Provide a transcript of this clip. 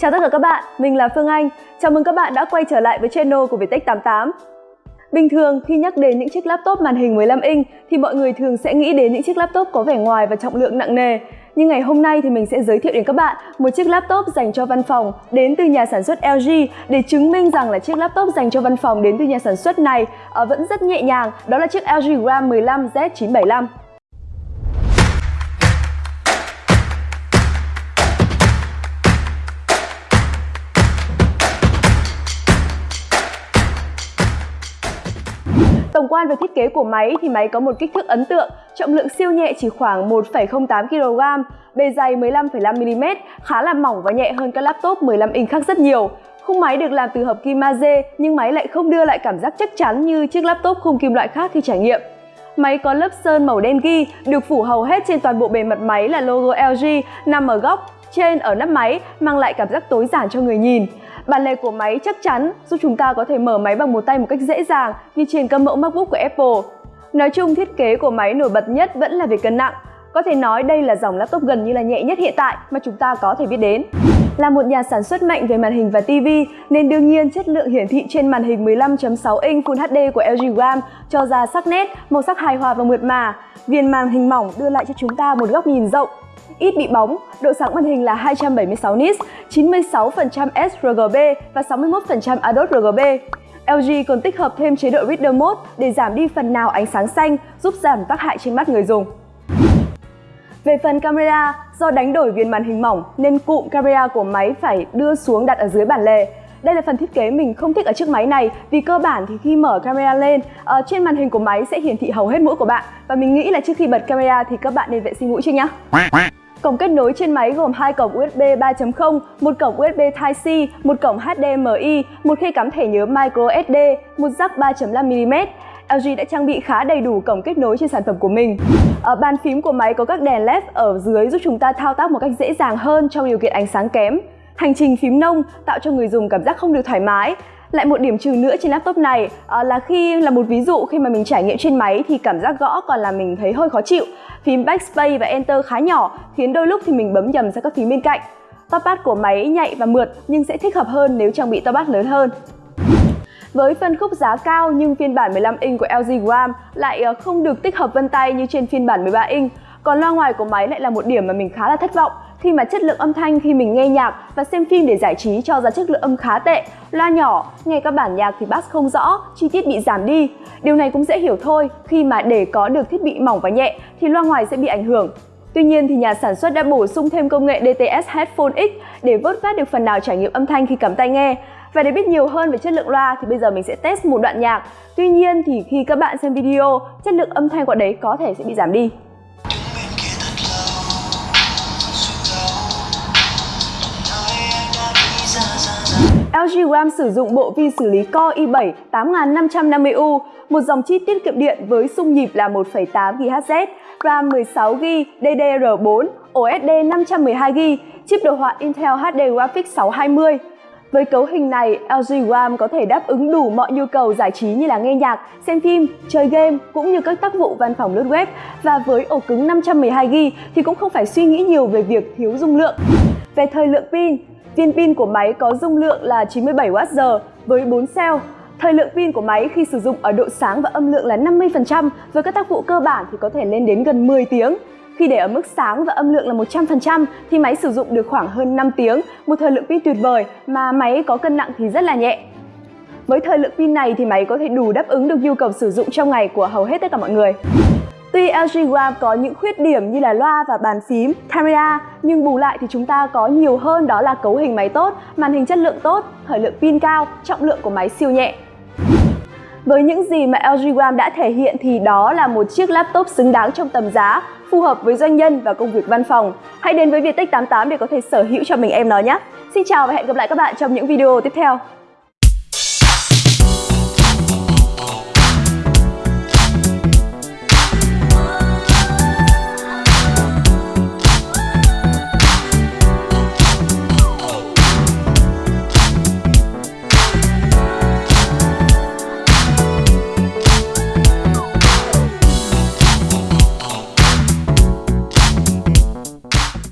Chào tất cả các bạn, mình là Phương Anh. Chào mừng các bạn đã quay trở lại với channel của Vietech 88. Bình thường khi nhắc đến những chiếc laptop màn hình 15 inch thì mọi người thường sẽ nghĩ đến những chiếc laptop có vẻ ngoài và trọng lượng nặng nề. Nhưng ngày hôm nay thì mình sẽ giới thiệu đến các bạn một chiếc laptop dành cho văn phòng đến từ nhà sản xuất LG để chứng minh rằng là chiếc laptop dành cho văn phòng đến từ nhà sản xuất này ờ, vẫn rất nhẹ nhàng. Đó là chiếc LG Gram 15 quan về thiết kế của máy thì máy có một kích thước ấn tượng, trọng lượng siêu nhẹ chỉ khoảng 1,08 kg, bề dày 15,5mm, khá là mỏng và nhẹ hơn các laptop 15 inch khác rất nhiều. Khung máy được làm từ hợp kim magie nhưng máy lại không đưa lại cảm giác chắc chắn như chiếc laptop khung kim loại khác khi trải nghiệm. Máy có lớp sơn màu đen ghi, được phủ hầu hết trên toàn bộ bề mặt máy là logo LG nằm ở góc trên ở nắp máy mang lại cảm giác tối giản cho người nhìn. Bản lề của máy chắc chắn giúp chúng ta có thể mở máy bằng một tay một cách dễ dàng như trên các mẫu MacBook của Apple. Nói chung thiết kế của máy nổi bật nhất vẫn là về cân nặng. Có thể nói đây là dòng laptop gần như là nhẹ nhất hiện tại mà chúng ta có thể biết đến. Là một nhà sản xuất mạnh về màn hình và TV nên đương nhiên chất lượng hiển thị trên màn hình 15.6 inch Full HD của LG Gram cho ra sắc nét, màu sắc hài hòa và mượt mà. Viền màn hình mỏng đưa lại cho chúng ta một góc nhìn rộng, ít bị bóng, độ sáng màn hình là 276 nits, 96% sRGB và 61% adot RGB. LG còn tích hợp thêm chế độ Reader Mode để giảm đi phần nào ánh sáng xanh, giúp giảm tác hại trên mắt người dùng. Về phần camera, do đánh đổi viền màn hình mỏng nên cụm camera của máy phải đưa xuống đặt ở dưới bản lề. Đây là phần thiết kế mình không thích ở chiếc máy này vì cơ bản thì khi mở camera lên, ờ, trên màn hình của máy sẽ hiển thị hầu hết mũi của bạn và mình nghĩ là trước khi bật camera thì các bạn nên vệ sinh mũi trước nhá. Cổng kết nối trên máy gồm hai cổng USB 3.0, một cổng USB Type-C, một cổng HDMI, một khe cắm thẻ nhớ microSD, một jack 3.5mm. LG đã trang bị khá đầy đủ cổng kết nối trên sản phẩm của mình. Ở bàn phím của máy có các đèn LED ở dưới giúp chúng ta thao tác một cách dễ dàng hơn trong điều kiện ánh sáng kém. Hành trình phím nông tạo cho người dùng cảm giác không được thoải mái. Lại một điểm trừ nữa trên laptop này uh, là khi là một ví dụ khi mà mình trải nghiệm trên máy thì cảm giác gõ còn là mình thấy hơi khó chịu. Phím Backspace và Enter khá nhỏ khiến đôi lúc thì mình bấm nhầm sang các phím bên cạnh. Touchpad của máy nhạy và mượt nhưng sẽ thích hợp hơn nếu trang bị touchpad lớn hơn. Với phân khúc giá cao nhưng phiên bản 15 inch của LG Gram lại ờ, không được tích hợp vân tay như trên phiên bản 13 inch. Còn loa ngoài của máy lại là một điểm mà mình khá là thất vọng khi mà chất lượng âm thanh khi mình nghe nhạc và xem phim để giải trí cho ra chất lượng âm khá tệ, loa nhỏ, nghe các bản nhạc thì bass không rõ, chi tiết bị giảm đi. Điều này cũng dễ hiểu thôi, khi mà để có được thiết bị mỏng và nhẹ thì loa ngoài sẽ bị ảnh hưởng. Tuy nhiên thì nhà sản xuất đã bổ sung thêm công nghệ DTS Headphone X để vớt vát được phần nào trải nghiệm âm thanh khi cắm tai nghe. Và để biết nhiều hơn về chất lượng loa thì bây giờ mình sẽ test một đoạn nhạc. Tuy nhiên thì khi các bạn xem video, chất lượng âm thanh của đấy có thể sẽ bị giảm đi. LG Gram sử dụng bộ vi xử lý Core i7 8550U, một dòng chip tiết kiệm điện với xung nhịp là 1,8 GHz, RAM 16GB DDR4, OSD 512GB, chip đồ họa Intel HD Graphics 620. Với cấu hình này, LG Gram có thể đáp ứng đủ mọi nhu cầu giải trí như là nghe nhạc, xem phim, chơi game cũng như các tác vụ văn phòng lướt web và với ổ cứng 512GB thì cũng không phải suy nghĩ nhiều về việc thiếu dung lượng. Về thời lượng pin, Viên pin của máy có dung lượng là 97Wh với 4 cell. Thời lượng pin của máy khi sử dụng ở độ sáng và âm lượng là 50%, với các tác vụ cơ bản thì có thể lên đến gần 10 tiếng. Khi để ở mức sáng và âm lượng là 100% thì máy sử dụng được khoảng hơn 5 tiếng, một thời lượng pin tuyệt vời mà máy có cân nặng thì rất là nhẹ. Với thời lượng pin này thì máy có thể đủ đáp ứng được nhu cầu sử dụng trong ngày của hầu hết tất cả mọi người. Tuy LG Gram có những khuyết điểm như là loa và bàn phím, camera nhưng bù lại thì chúng ta có nhiều hơn đó là cấu hình máy tốt, màn hình chất lượng tốt, thời lượng pin cao, trọng lượng của máy siêu nhẹ. Với những gì mà LG Gram đã thể hiện thì đó là một chiếc laptop xứng đáng trong tầm giá, phù hợp với doanh nhân và công việc văn phòng. Hãy đến với Viettech 88 để có thể sở hữu cho mình em nó nhé. Xin chào và hẹn gặp lại các bạn trong những video tiếp theo.